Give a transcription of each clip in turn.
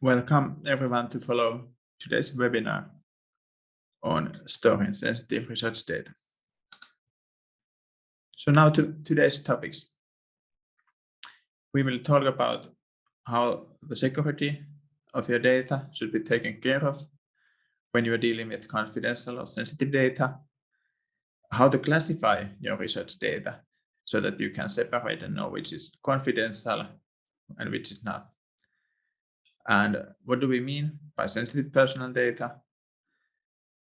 Welcome everyone to follow today's webinar on storing sensitive research data. So now to today's topics. We will talk about how the security of your data should be taken care of when you are dealing with confidential or sensitive data, how to classify your research data so that you can separate and know which is confidential and which is not and what do we mean by sensitive personal data?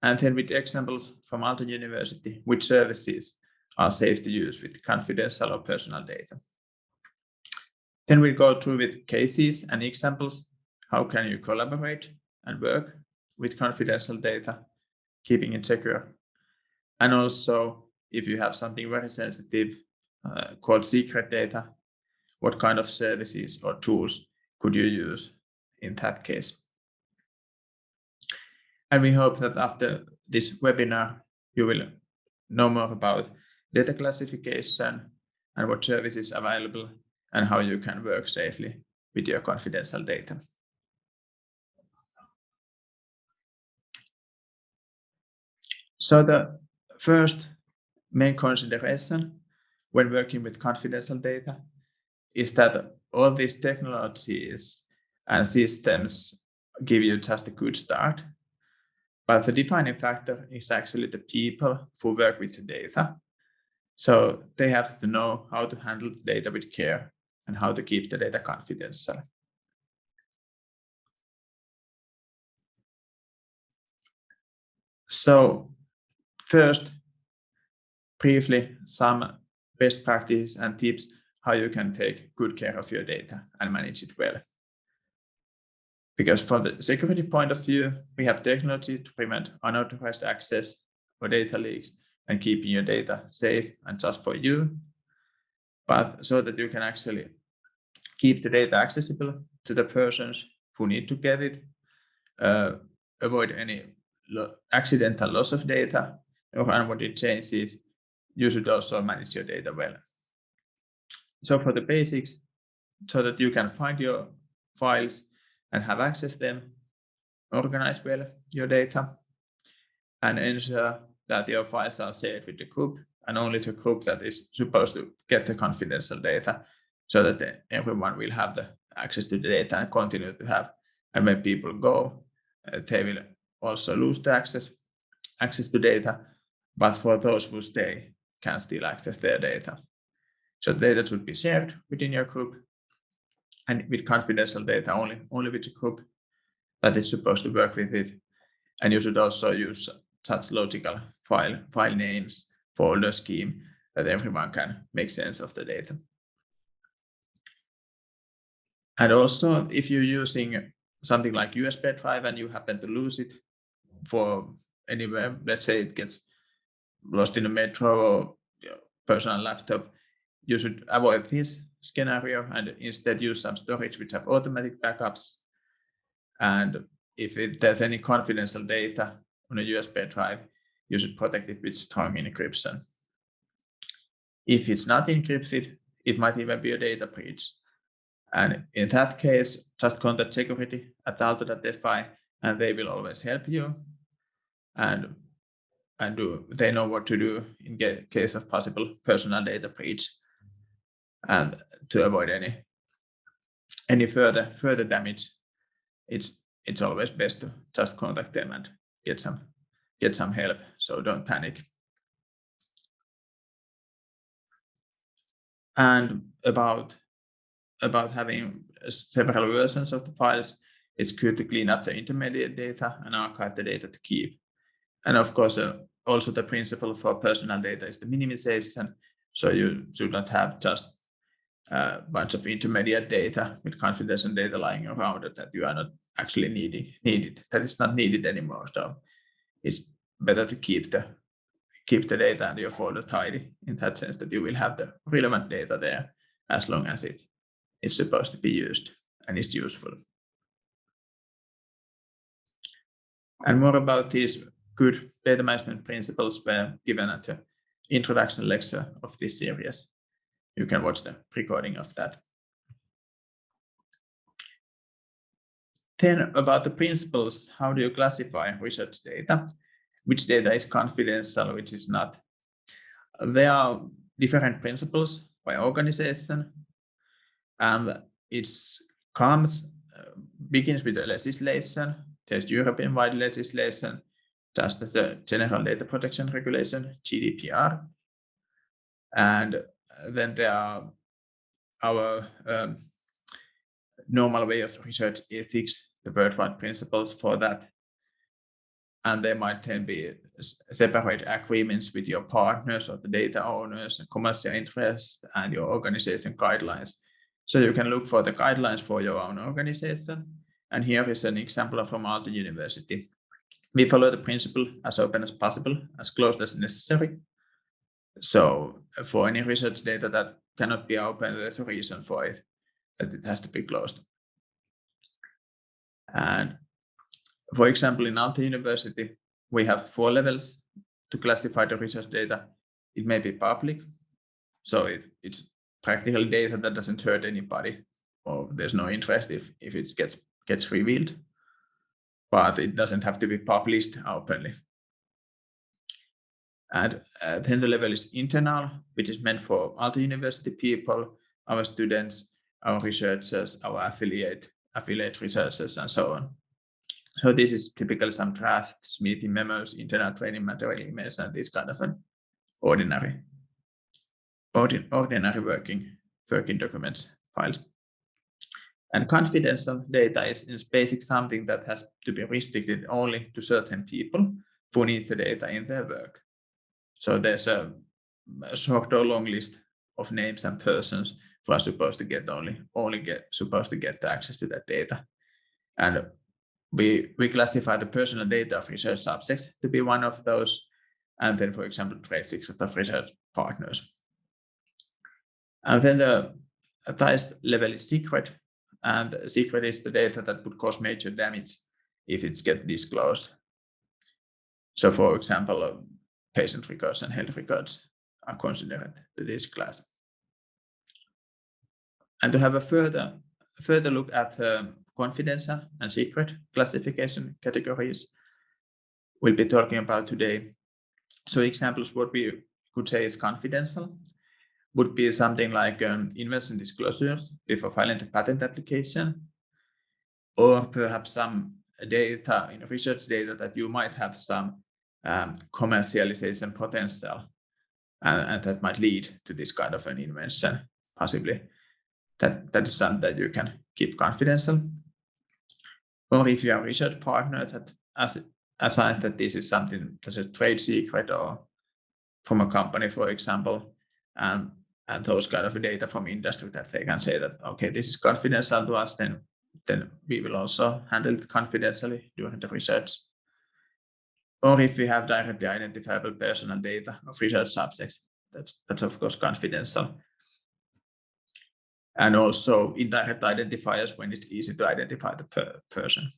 And then with examples from Aalto University, which services are safe to use with confidential or personal data. Then we go through with cases and examples. How can you collaborate and work with confidential data, keeping it secure? And also, if you have something very sensitive uh, called secret data, what kind of services or tools could you use in that case. And we hope that after this webinar, you will know more about data classification and what services available and how you can work safely with your confidential data. So the first main consideration when working with confidential data is that all these technologies and systems give you just a good start. But the defining factor is actually the people who work with the data. So they have to know how to handle the data with care and how to keep the data confidential. So first, briefly, some best practices and tips how you can take good care of your data and manage it well. Because from the security point of view, we have technology to prevent unauthorized access or data leaks and keeping your data safe and just for you, but so that you can actually keep the data accessible to the persons who need to get it, uh, avoid any lo accidental loss of data or unwanted changes, you should also manage your data well. So for the basics, so that you can find your files and have access to them, organize well your data, and ensure that your files are shared with the group and only the group that is supposed to get the confidential data so that everyone will have the access to the data and continue to have. And when people go, uh, they will also lose the access, access to data, but for those who stay, can still access their data. So the data should be shared within your group and with confidential data only, only with the group that is supposed to work with it. And you should also use such logical file, file names, folder scheme that everyone can make sense of the data. And also, if you're using something like USB drive and you happen to lose it for anywhere, let's say it gets lost in a metro or personal laptop, you should avoid this scenario and instead use some storage which have automatic backups. And if it, there's any confidential data on a USB drive, you should protect it with strong encryption. If it's not encrypted, it might even be a data breach. And in that case, just contact security at aalto.fi and they will always help you. And, and do, they know what to do in case of possible personal data breach and to avoid any any further further damage it's it's always best to just contact them and get some get some help. So don't panic. And about about having several versions of the files it's good to clean up the intermediate data and archive the data to keep. And of course uh, also the principle for personal data is the minimization. So you should not have just a bunch of intermediate data with confidential data lying around it that you are not actually needing needed that is not needed anymore. So it's better to keep the keep the data and your folder tidy in that sense that you will have the relevant data there as long as it is supposed to be used and is useful. And more about these good data management principles were given at the introduction lecture of this series you can watch the recording of that. Then about the principles, how do you classify research data? Which data is confidential, which is not? There are different principles by organization, and it comes uh, begins with the legislation. There's European-wide legislation, just the General Data Protection Regulation (GDPR), and then there are our um, normal way of research ethics, the worldwide principles for that. And there might then be separate agreements with your partners or the data owners and commercial interests and your organization guidelines. So you can look for the guidelines for your own organization. And here is an example from Aalto University. We follow the principle as open as possible, as close as necessary. So uh, for any research data that cannot be open, there's a reason for it, that it has to be closed. And for example, in Aalto University, we have four levels to classify the research data. It may be public, so it's practical data that doesn't hurt anybody, or there's no interest if, if it gets, gets revealed, but it doesn't have to be published openly. And uh, then the level is internal, which is meant for Aalto University people, our students, our researchers, our affiliate, affiliate researchers, and so on. So this is typically some drafts, meeting memos, internal training material emails, and this kind of an ordinary, ordinary working, working documents files. And confidential data is in basic something that has to be restricted only to certain people who need the data in their work. So there's a, a short or long list of names and persons who are supposed to get only only get supposed to get access to that data. And we we classify the personal data of research subjects to be one of those, and then for example trade secret of research partners. And then the highest level is secret, and secret is the data that would cause major damage if it's get disclosed. So for example, um, patient records and health records are considered to this class. And to have a further, further look at uh, confidential and secret classification categories, we'll be talking about today. So examples what we could say is confidential would be something like um, invention disclosures before filing the patent application, or perhaps some data in research data that you might have some um, commercialization potential and, and, that might lead to this kind of an invention possibly. That that is something that you can keep confidential. Or if you are a research partner that as assigns that this is something that's a trade secret or from a company for example and and those kind of data from industry that they can say that okay this is confidential to us then then we will also handle it confidentially during the research or if we have directly identifiable personal data of research subjects, that's, that's of course confidential. And also indirect identifiers when it's easy to identify the per person.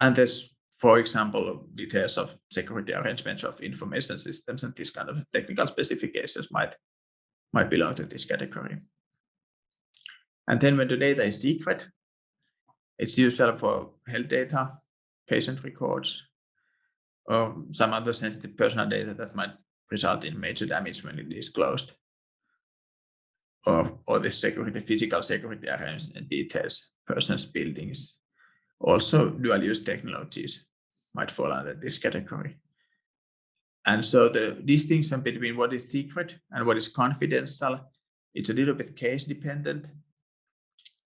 And there's, for example, details of security arrangements of information systems and this kind of technical specifications might, might belong to this category. And then when the data is secret, it's usual for health data, patient records, or some other sensitive personal data that might er result in major damage when it is closed. Or, or the security, physical security arrangements and details, persons, buildings. Also, dual-use technologies might fall under this category. And so the distinction between what is secret and what is confidential, it's a little bit case dependent.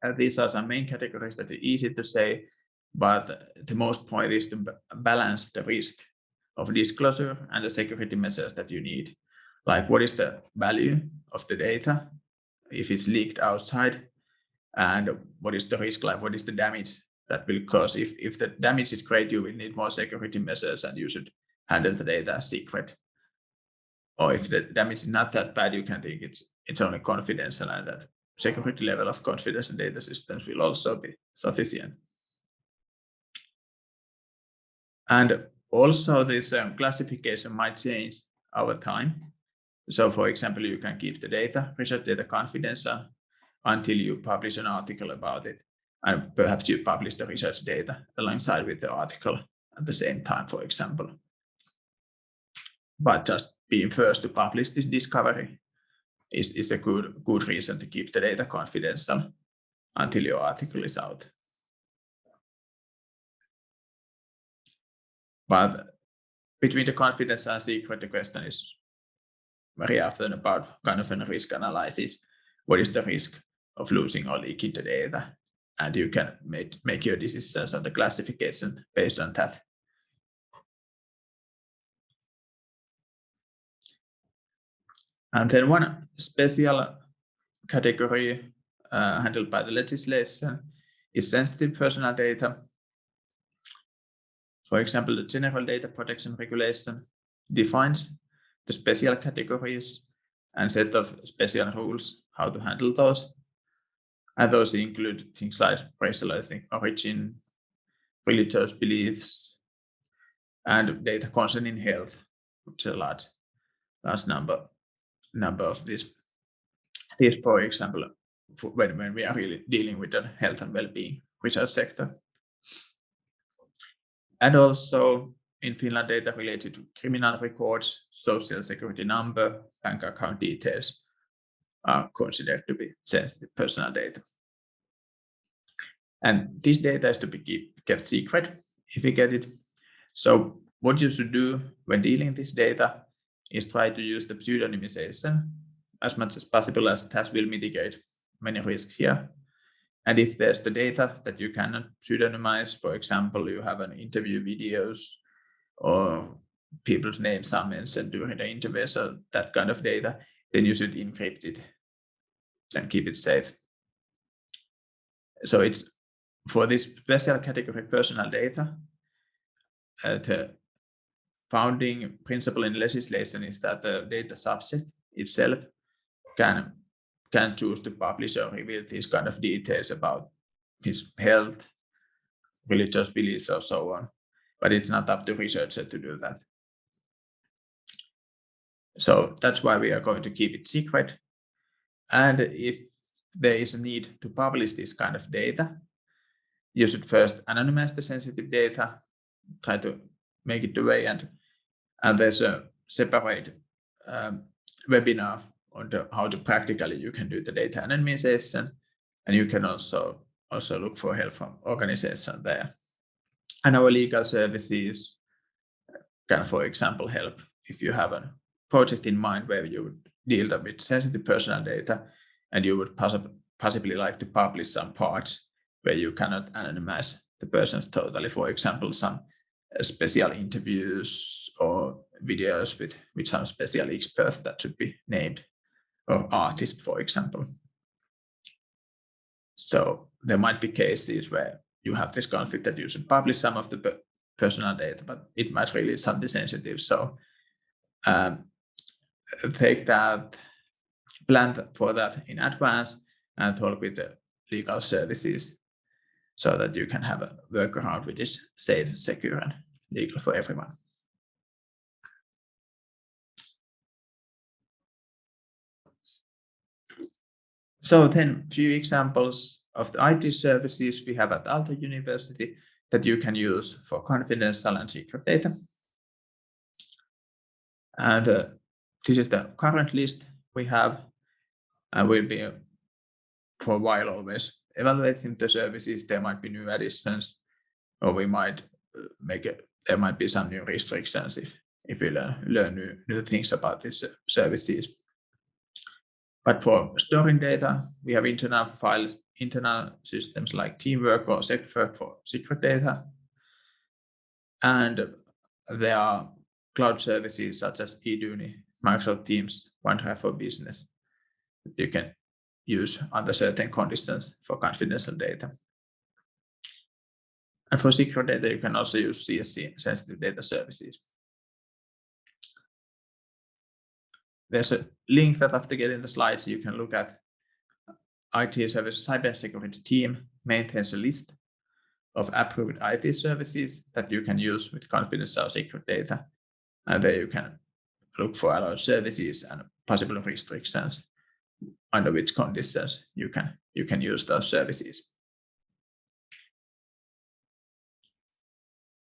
And these are some main categories that are easy to say, but the most point is to balance the risk of disclosure and the security measures that you need. Like what is the value of the data if it's leaked outside and what is the risk like, what is the damage that will cause. If, if the damage is great, you will need more security measures and you should handle the data as secret. Or if the damage is not that bad, you can think it's it's only confidential and that security level of confidence in data systems will also be sufficient. And also this um, classification might change over time. So for example, you can keep the data, research data confidential, until you publish an article about it. And perhaps you publish the research data alongside with the article at the same time, for example. But just being first to publish this discovery is, is a good, good reason to keep the data confidential until your article is out. But between the confidence and secret, the question is very often about kind of a risk analysis. What is the risk of losing or leaking the data? And you can make, make your decisions on the classification based on that. And then one special category uh, handled by the legislation is sensitive personal data. For example, the General Data Protection Regulation defines the special categories and set of special rules how to handle those. And those include things like racial origin, religious beliefs, and data concerning health, which is a large, large number number of these. These, for example, when, when we are really dealing with the health and well-being research sector. And also in Finland, data related to criminal records, social security number, bank account details are considered to be sensitive personal data. And this data is to be keep, kept secret if you get it. So what you should do when dealing with this data is try to use the pseudonymization as much as possible as it has will mitigate many risks here. And if there's the data that you cannot pseudonymize, for example, you have an interview videos or people's names are mentioned during the interview, so that kind of data, then you should encrypt it and keep it safe. So it's for this special category personal data, uh, the founding principle in legislation is that the data subset itself can can choose to publish or reveal these kind of details about his health, religious beliefs, or so on. But it's not up to researcher to do that. So that's why we are going to keep it secret. And if there is a need to publish this kind of data, you should first anonymize the sensitive data, try to make it away, and, and there's a separate um, webinar on the, how to practically you can do the data anonymization. And you can also, also look for help from organization there. And our legal services can, for example, help if you have a project in mind where you would deal with sensitive personal data and you would possibly like to publish some parts where you cannot anonymize the persons totally. For example, some uh, special interviews or videos with, with some special experts that should be named or artist, for example. So there might be cases where you have this conflict that you should publish some of the personal data, but it might really something sensitive. So um, take that, plan for that in advance and talk with the legal services so that you can have a workaround which is safe, secure, and legal for everyone. So then a few examples of the IT services we have at Aalto University that you can use for confidential and secret data. And uh, this is the current list we have and will be for a while always evaluating the services. There might be new additions or we might uh, make it, there might be some new restrictions if, if we learn, learn new, new things about these services. But for storing data, we have internal files, internal systems like Teamwork or SecWork for secret data. And there are cloud services such as Eduuni, Microsoft Teams, OneDrive for Business you can use under certain conditions for confidential data. And for secure data, you can also use CSC sensitive data services. there's a link that after getting the slides, you can look at IT service cybersecurity team maintains a list of approved IT services that you can use with confidential secret data. And there you can look for allowed services and possible restrictions under which conditions you can you can use those services.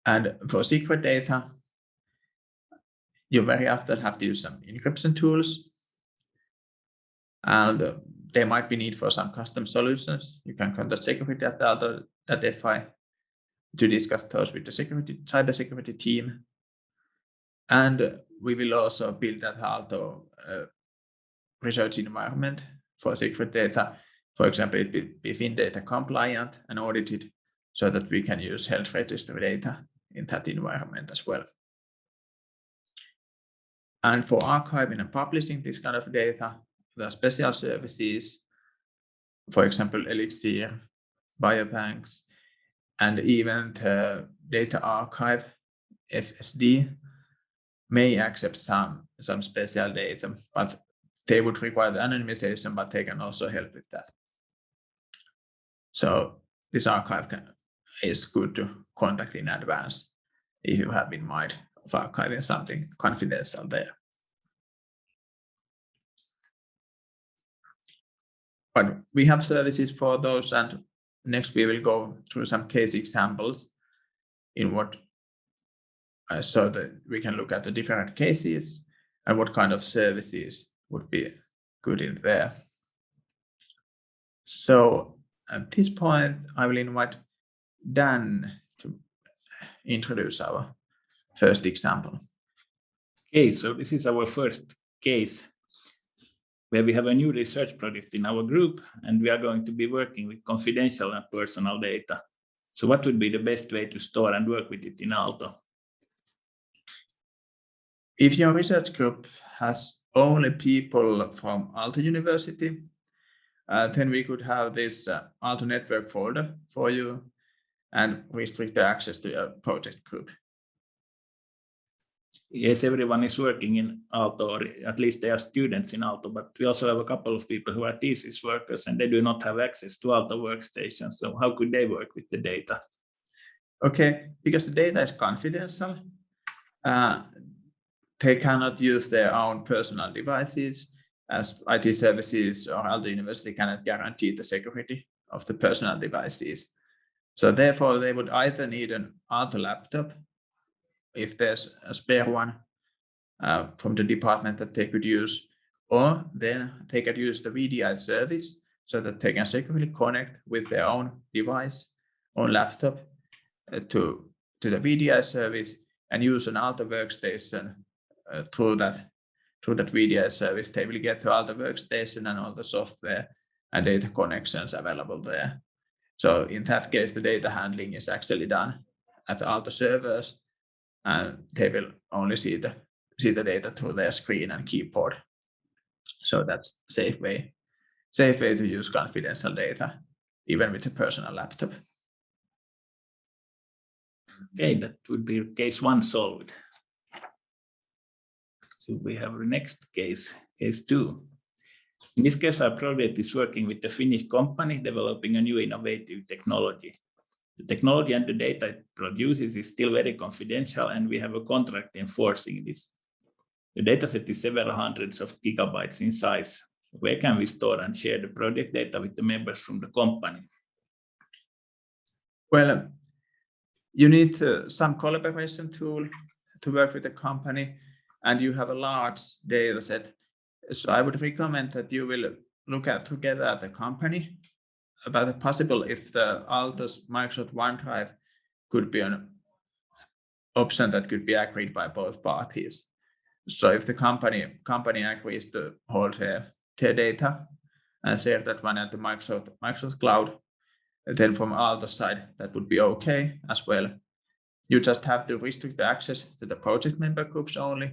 And for secret data, you very often have to use some encryption tools. And there might be need for some custom solutions. You can contact security at Aalto.fi to discuss those with the security cybersecurity team. And we will also build that Aalto uh, research environment for secret data. For example, it be, be FinData compliant and audited so that we can use health register data in that environment as well. And for archiving and publishing this kind of data, there are special services, for example, Elixir, biobanks, and even the data archive, FSD, may accept some, some special data, but they would require the anonymization, but they can also help with that. So this archive can, is good to contact in advance if you have in mind of archiving something confidential there. But we have services for those and next we will go through some case examples in what uh, so that we can look at the different cases and what kind of services would be good in there. So at this point, I will invite Dan to introduce our first example. Okay, so this is our first case where we have a new research project in our group and we are going to be working with confidential and personal data. So what would be the best way to store and work with it in Aalto? If your research group has only people from Aalto University, uh, then we could have this uh, Aalto network folder for you and restrict the access to your project group. Yes, everyone is working in Aalto, or at least they are students in Aalto, but we also have a couple of people who are thesis workers and they do not have access to Aalto workstations. So how could they work with the data? Okay, because the data is confidential, uh, they cannot use their own personal devices as IT services or Aalto University cannot guarantee the security of the personal devices. So therefore, they would either need an Aalto laptop, if there's a spare one uh, from the department that they could use, or then they could use the VDI service so that they can securely connect with their own device, own laptop uh, to, to the VDI service and use an Aalto workstation Uh, through that through that VDI service, they will get to all the workstation and all the software and data connections available there. So in that case, the data handling is actually done at all the servers, and they will only see the see the data through their screen and keyboard. So that's safe way, safe way to use confidential data, even with a personal laptop. Okay, that would be case one solved we have the next case, case two. In this case, our project is working with a Finnish company developing a new innovative technology. The technology and the data it produces is still very confidential, and we have a contract enforcing this. The dataset is several hundreds of gigabytes in size. Where can we store and share the project data with the members from the company? Well, you need uh, some collaboration tool to work with the company and you have a large data set. So I would recommend that you will look at together at the company about the possible if the Aalto's Microsoft OneDrive could be an option that could be agreed by both parties. So if the company company agrees to hold their, their data and share that one at the Microsoft Microsoft Cloud, then from Aalto's side, that would be okay as well. You just have to restrict the access to the project member groups only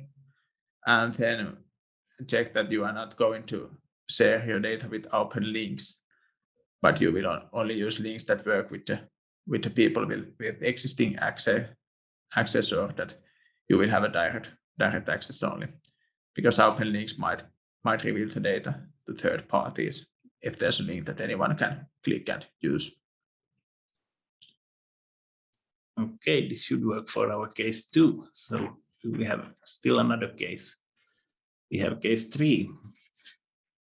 and then check that you are not going to share your data with open links, but you will only use links that work with the with the people with, with existing access access or that you will have a direct direct access only because open links might might reveal the data to third parties if there's a link that anyone can click and use. Okay, this should work for our case too. So we have still another case. We have case three.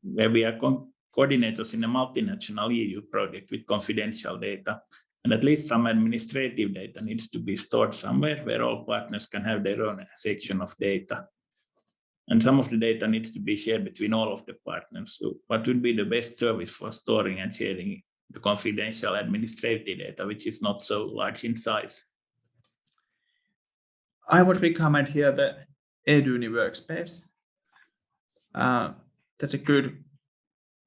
where we are co coordinators in a multinational EU project with confidential data. And at least some administrative data needs to be stored somewhere where all partners can have their own section of data. And some of the data needs to be shared between all of the partners. So what would be the best service for storing and sharing the confidential administrative data, which is not so large in size? I would recommend here the Eduuni workspace. Uh, that's a good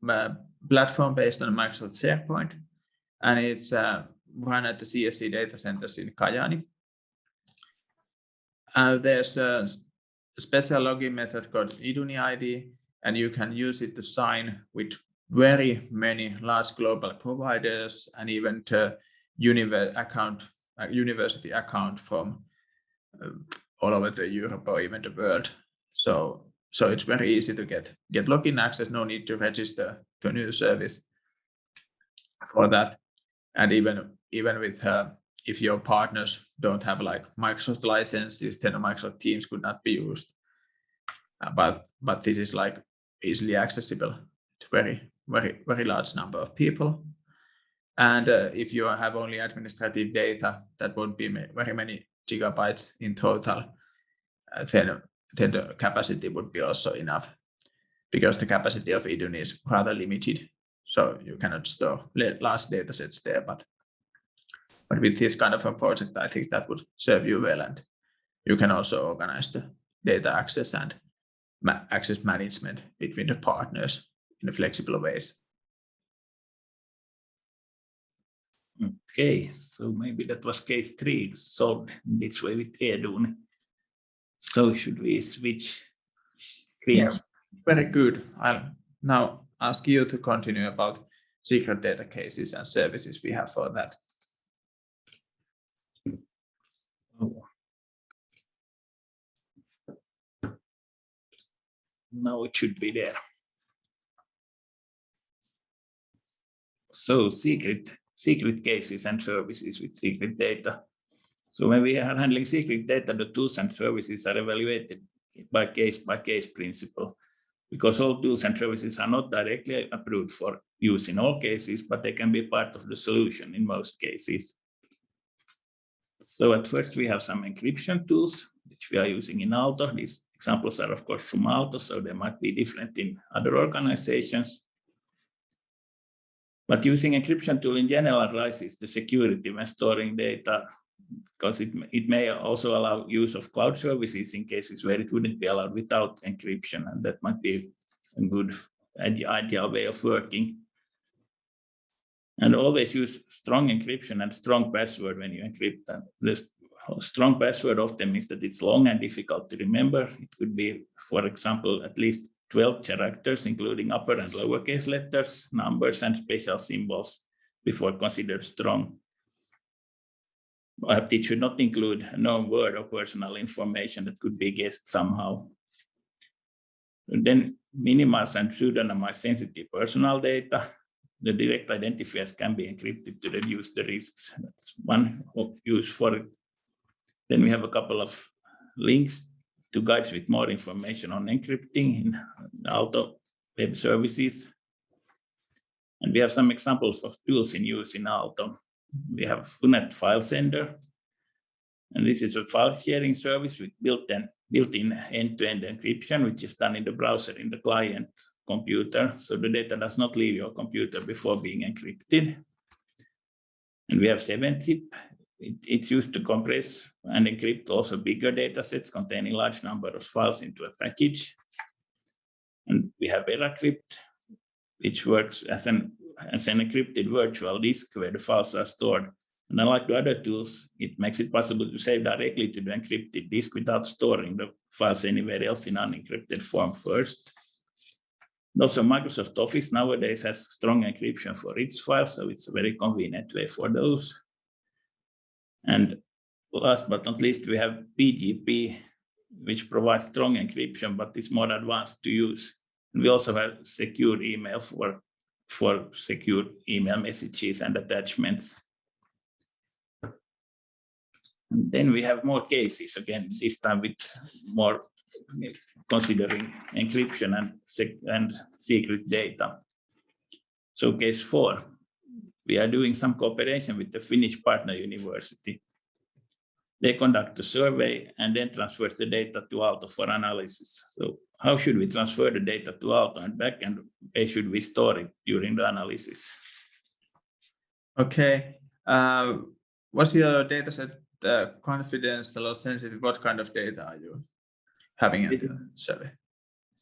uh, platform based on Microsoft SharePoint, and it's uh, run at the CSC data centers in Kajaani. Uh, there's a special login method called Eduuni ID, and you can use it to sign with very many large global providers and even to univer account, uh, university account from all over the Europe or even the world. So, so it's very easy to get, get login access, no need to register to a new service for that. And even, even with, uh, if your partners don't have like Microsoft licenses, then Microsoft Teams could not be used. Uh, but, but this is like easily accessible to very, very, very large number of people. And uh, if you have only administrative data, that won't be very many gigabytes in total, uh, then, then the capacity would be also enough because the capacity of Eduuni is rather limited. So you cannot store large data sets there, but but with this kind of a project, I think that would serve you well. And you can also organize the data access and ma access management between the partners in a flexible ways. Okay, so maybe that was case three solved this way with Eduuni. So should we switch screens? Yeah, very good. I'll now ask you to continue about secret data cases and services we have for that. Oh. Now it should be there. So secret secret cases and services with secret data. So when we are handling secret data, the tools and services are evaluated by case by case principle because all tools and services are not directly approved for use in all cases, but they can be part of the solution in most cases. So at first we have some encryption tools, which we are using in Aalto. These examples are of course from Aalto, so they might be different in other organizations. But using encryption tool in general raises the security when storing data because it, it may also allow use of cloud services in cases where it wouldn't be allowed without encryption. And that might be a good ideal way of working. And always use strong encryption and strong password when you encrypt. them. This strong password often means that it's long and difficult to remember. It could be, for example, at least 12 characters, including upper and lowercase letters, numbers, and special symbols before considered strong. But it should not include a known word or personal information that could be guessed somehow. And then minimize and pseudonymize sensitive personal data. The direct identifiers can be encrypted to reduce the risks. That's one use for. Then we have a couple of links to guides with more information on encrypting in Aalto web services. And we have some examples of tools in use in Aalto. We have FUNET file sender. And this is a file sharing service with built-in built-in end-to-end encryption, which is done in the browser in the client computer. So the data does not leave your computer before being encrypted. And we have 7-zip, it, it's used to compress and encrypt also bigger data sets containing large number of files into a package. And we have VeraCrypt, which works as an, as an encrypted virtual disk where the files are stored. And unlike the other tools, it makes it possible to save directly to the encrypted disk without storing the files anywhere else in unencrypted form first. And also Microsoft Office nowadays has strong encryption for its files, so it's a very convenient way for those. And last but not least, we have PGP, which provides strong encryption, but is more advanced to use. And we also have secure email for, for secure email messages and attachments. And then we have more cases, again, this time with more considering encryption and, and secret data. So case four, we are doing some cooperation with the Finnish partner university. They conduct a survey and then transfer the data to Aalto for analysis. So how should we transfer the data to Aalto and back and where should we store it during the analysis? Okay. Uh, what's your data set uh, confidential or sensitive? What kind of data are you having in the survey?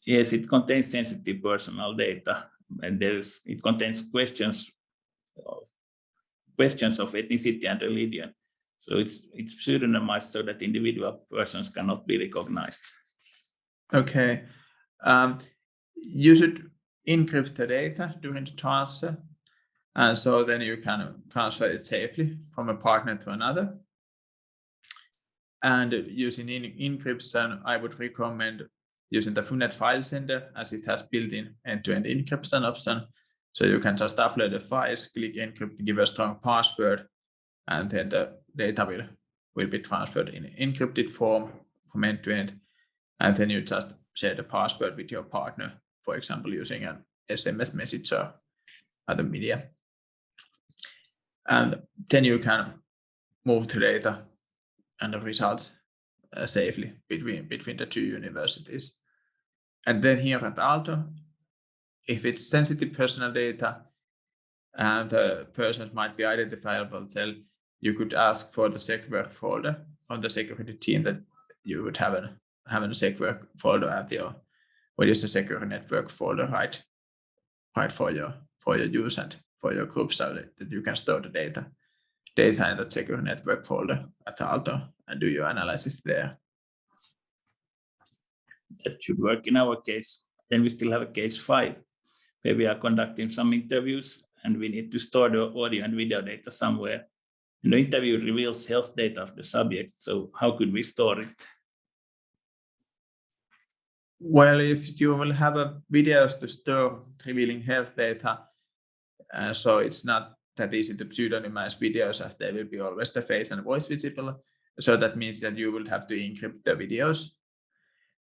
Yes, it contains sensitive personal data and there's it contains questions of questions of ethnicity and religion. So it's it's pseudonymized so that individual persons cannot be recognized. Okay. Um, you should encrypt the data during the transfer. And so then you can transfer it safely from a partner to another. And using encryption, I would recommend using the FUNET file sender as it has built-in end-to-end encryption option. So you can just upload the files, click encrypt, give a strong password, and then the data will, will be transferred in encrypted form from end to end. And then you just share the password with your partner, for example, using an SMS message or other media. And then you can move the data and the results uh, safely between, between the two universities. And then here at Aalto, if it's sensitive personal data and the persons might be identifiable, then you could ask for the SecWork folder on the security team that you would have a have a SecWork folder at your what is the secure network folder, right? Right for your for your use and for your group so that you can store the data data in the secure network folder at Aalto and do your analysis there. That should work in our case. Then we still have a case five, where we are conducting some interviews and we need to store the audio and video data somewhere. And the interview reveals health data of the subject. So how could we store it? Well, if you will have a videos to store revealing health data, uh, so it's not that easy to pseudonymize videos as they will be always the face and voice visible. So that means that you will have to encrypt the videos.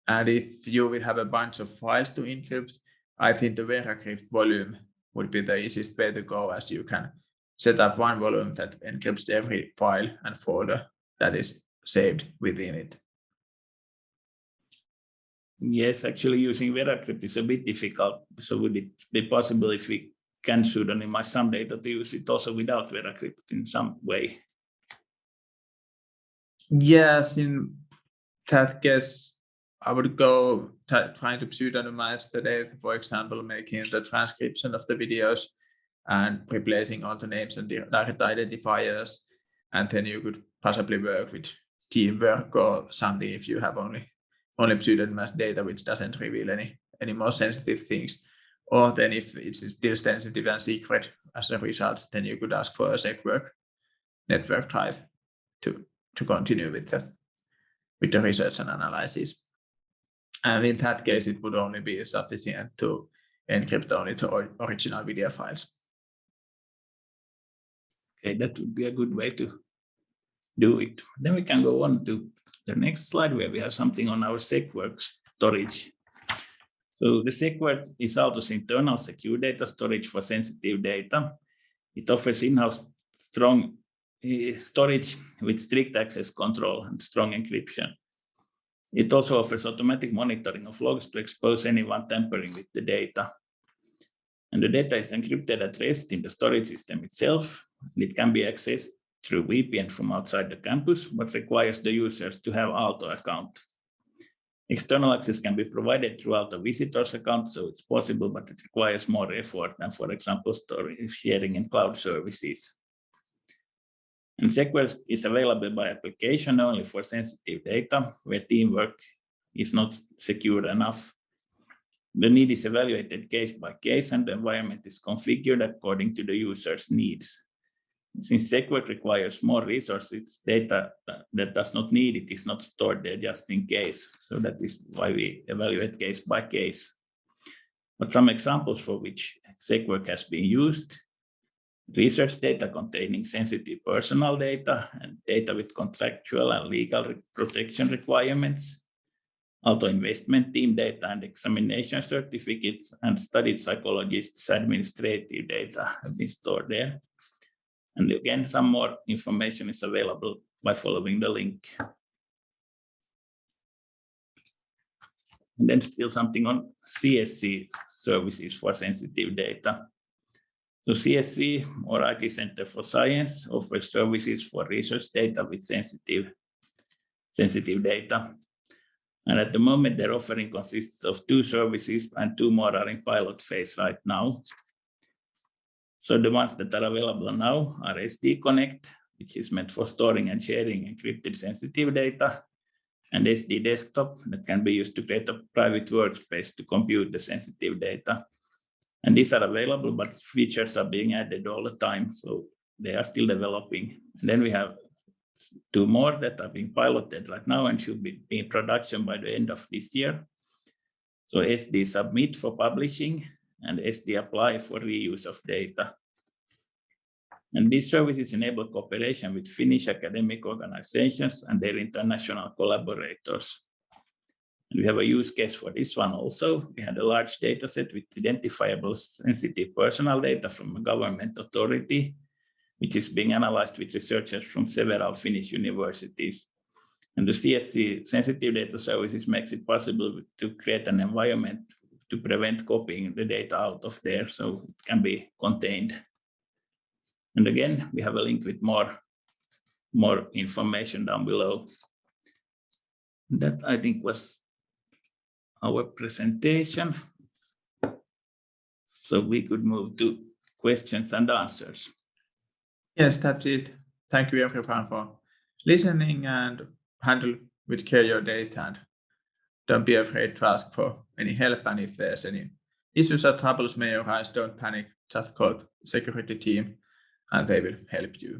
And if you will have a bunch of files to encrypt, I think the VeraCrypt volume would be the easiest way to go as you can set up one volume that encrypts every file and folder that is saved within it. Yes, actually using VeraCrypt is a bit difficult. So would it be possible if we can pseudonymize some data to use it also without VeraCrypt in some way? Yes, in that case, I would go trying to pseudonymize the data, for example, making the transcription of the videos and replacing all the names and direct identifiers. And then you could possibly work with teamwork or something if you have only only pseudonymized data which doesn't reveal any any more sensitive things. Or then if it's still sensitive and secret as a result, then you could ask for a SecWork network drive to, to continue with the, with the research and analysis. And in that case, it would only be sufficient to encrypt only the original video files. Okay, that would be a good way to do it. Then we can go on to the next slide where we have something on our SecWork storage. So the SecWork is Aalto's internal secure data storage for sensitive data. It offers in-house strong eh, storage with strict access control and strong encryption. It also offers automatic monitoring of logs to expose anyone tampering with the data. And the data is encrypted at rest in the storage system itself. And it can be accessed through VPN from outside the campus, but requires the users to have Aalto account. External access can be provided throughout a visitor's account, so it's possible, but it requires more effort than, for example, storage sharing in cloud services. And SecWork is available by application only for sensitive data, where teamwork is not secure enough. The need is evaluated case by case, and the environment is configured according to the user's needs. Since SecWork requires more resources, data that does not need it is not stored there just in case. So that is why we evaluate case by case. But some examples for which SecWork has been used, research data containing sensitive personal data and data with contractual and legal protection requirements, auto investment team data and examination certificates and studied psychologists administrative data have been stored there. And again, some more information is available by following the link. And then still something on CSC services for sensitive data. So CSC or IT Center for Science offers services for research data with sensitive, sensitive data. And at the moment, their offering consists of two services and two more are in pilot phase right now. So the ones that are available now are SD Connect, which is meant for storing and sharing encrypted sensitive data, and SD Desktop that can be used to create a private workspace to compute the sensitive data. And these are available, but features are being added all the time, so they are still developing. And then we have two more that are being piloted right now and should be in production by the end of this year. So SD submit for publishing and SD apply for reuse of data. And these services enable cooperation with Finnish academic organizations and their international collaborators. We have a use case for this one also. We had a large data set with identifiable sensitive personal data from a government authority which is being analyzed with researchers from several Finnish universities. And the CSC sensitive data services makes it possible to create an environment to prevent copying the data out of there so it can be contained. And again, we have a link with more, more information down below. That I think was our presentation. So we could move to questions and answers. Yes, that's it. Thank you everyone for listening and handle with care your data and don't be afraid to ask for any help and if there's any issues or troubles may arise, don't panic, just call security team and they will help you.